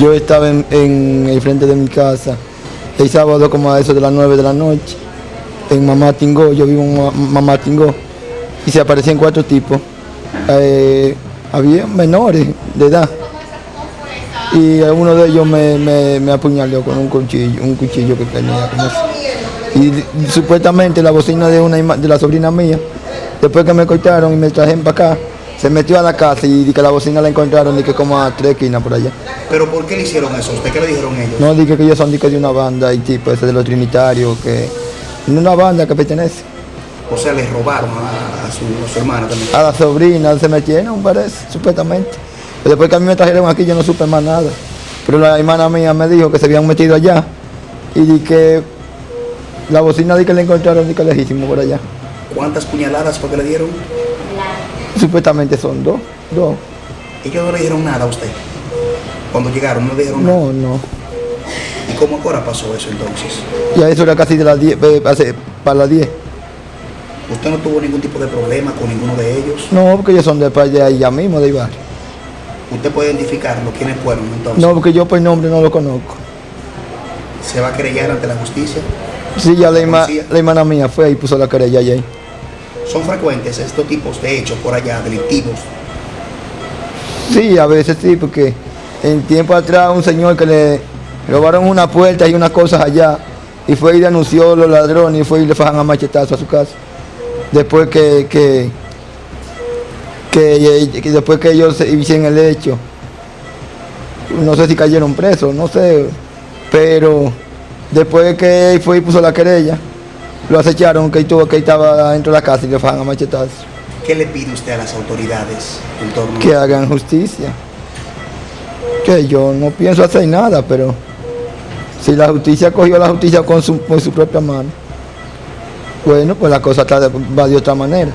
Yo estaba en, el frente de mi casa el sábado como a eso de las 9 de la noche en Mamá Tingó, yo vivo en Ma- Mamá Tingó y se aparecían cuatro tipos. Eh, había menores de edad y uno de ellos me, me, apuñaló con un cuchillo, un cuchillo que tenía. Y, supuestamente la bocina de una de la sobrina mía, después que me cortaron y me trajeron para acá, se metió a la casa y di que la bocina la encontraron y que como a tres esquinas por allá. ¿Pero por qué le hicieron eso? ¿Usted qué le dijeron ellos? No dije que ellos son di que de una banda y tipo ese de los trinitarios, que de una banda que pertenece. O sea, le robaron a, a su, a su hermana también. A la sobrina se metieron, parece, supuestamente. Pero después que a mí me trajeron aquí yo no supe más nada. Pero la hermana mía me dijo que se habían metido allá y di que la bocina di que le encontraron di que lejísimo por allá. ¿Cuántas puñaladas fue que le dieron? Supuestamente son dos, dos. Ellos no le dijeron nada a usted. Cuando llegaron no le dijeron nada. No, no. ¿Y cómo ahora pasó eso entonces? Ya eso era casi de las 10, eh, para las 10. ¿Usted no tuvo ningún tipo de problema con ninguno de ellos? No, porque ellos son de para allá, allá mismo, de Ibar. ¿Usted puede identificarlo? ¿Quiénes fueron entonces? No, porque yo por nombre no lo conozco. ¿Se va a querellar ante la justicia? Sí, ya la, la hermana mía fue y puso la querella allá. ¿Son frecuentes estos tipos de hechos por allá, delictivos? Sí, a veces sí, porque en tiempo atrás un señor que le robaron una puerta y unas cosas allá y fue y denunció a los ladrones y fue y le fajan a machetazo a su casa. Después que, que, que, que después que ellos hicieron el hecho, no sé si cayeron presos, no sé, pero después que fue y puso la querella, lo acecharon que, él tuvo, que estaba dentro de la casa y le fajan a machetazo. ¿Qué le pide usted a las autoridades en torno a que hagan justicia. Que yo no pienso hacer nada, pero si la justicia cogió la justicia con su, con su propia mano, bueno, pues la cosa está de- va de otra manera.